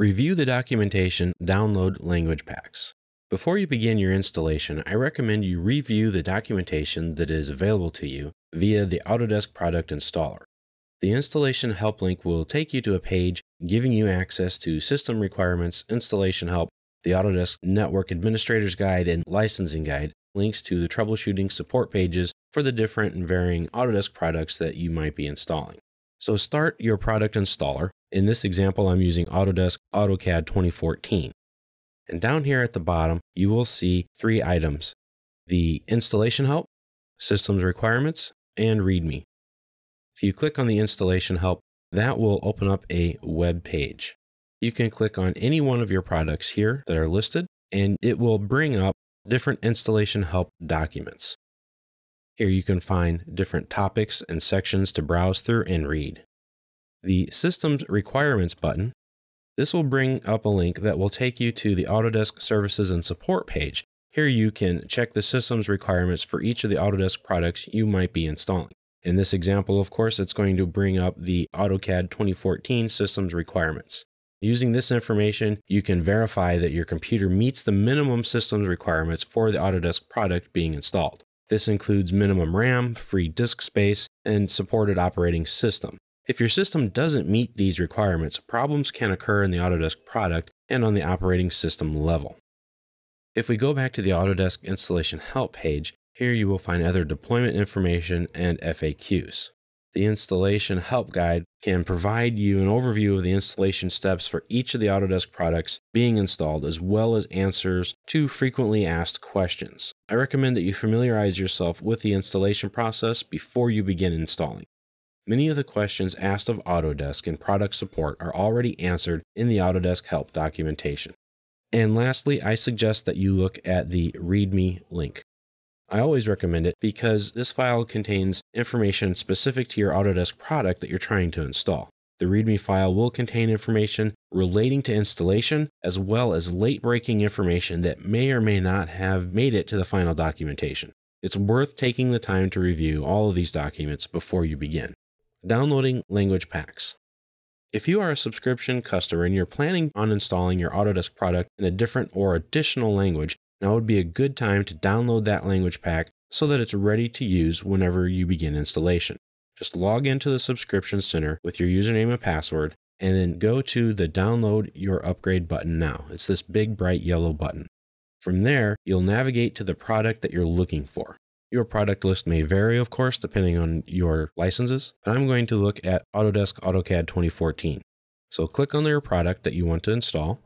Review the documentation, download language packs. Before you begin your installation, I recommend you review the documentation that is available to you via the Autodesk Product Installer. The installation help link will take you to a page giving you access to system requirements, installation help, the Autodesk Network Administrator's Guide, and Licensing Guide, links to the troubleshooting support pages for the different and varying Autodesk products that you might be installing. So start your product installer. In this example, I'm using Autodesk AutoCAD 2014. And down here at the bottom, you will see three items, the installation help, systems requirements, and README. If you click on the installation help, that will open up a web page. You can click on any one of your products here that are listed, and it will bring up different installation help documents. Here you can find different topics and sections to browse through and read. The Systems Requirements button, this will bring up a link that will take you to the Autodesk Services and Support page. Here you can check the systems requirements for each of the Autodesk products you might be installing. In this example, of course, it's going to bring up the AutoCAD 2014 systems requirements. Using this information, you can verify that your computer meets the minimum systems requirements for the Autodesk product being installed. This includes minimum RAM, free disk space, and supported operating system. If your system doesn't meet these requirements, problems can occur in the Autodesk product and on the operating system level. If we go back to the Autodesk installation help page, here you will find other deployment information and FAQs. The installation help guide can provide you an overview of the installation steps for each of the Autodesk products being installed, as well as answers to frequently asked questions. I recommend that you familiarize yourself with the installation process before you begin installing. Many of the questions asked of Autodesk in product support are already answered in the Autodesk help documentation. And lastly, I suggest that you look at the README link. I always recommend it because this file contains information specific to your Autodesk product that you're trying to install. The README file will contain information relating to installation as well as late breaking information that may or may not have made it to the final documentation. It's worth taking the time to review all of these documents before you begin. Downloading language packs. If you are a subscription customer and you're planning on installing your Autodesk product in a different or additional language, now would be a good time to download that language pack so that it's ready to use whenever you begin installation. Just log into the subscription center with your username and password and then go to the download your upgrade button now. It's this big bright yellow button. From there, you'll navigate to the product that you're looking for. Your product list may vary, of course, depending on your licenses, but I'm going to look at Autodesk AutoCAD 2014. So click on your product that you want to install,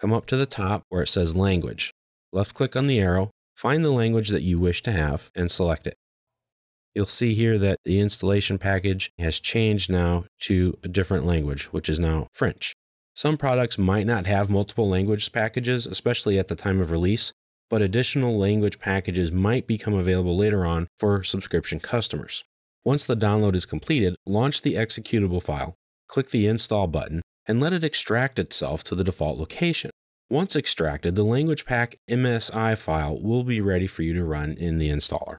come up to the top where it says language left click on the arrow, find the language that you wish to have, and select it. You'll see here that the installation package has changed now to a different language, which is now French. Some products might not have multiple language packages, especially at the time of release, but additional language packages might become available later on for subscription customers. Once the download is completed, launch the executable file, click the Install button, and let it extract itself to the default location. Once extracted, the language pack MSI file will be ready for you to run in the installer.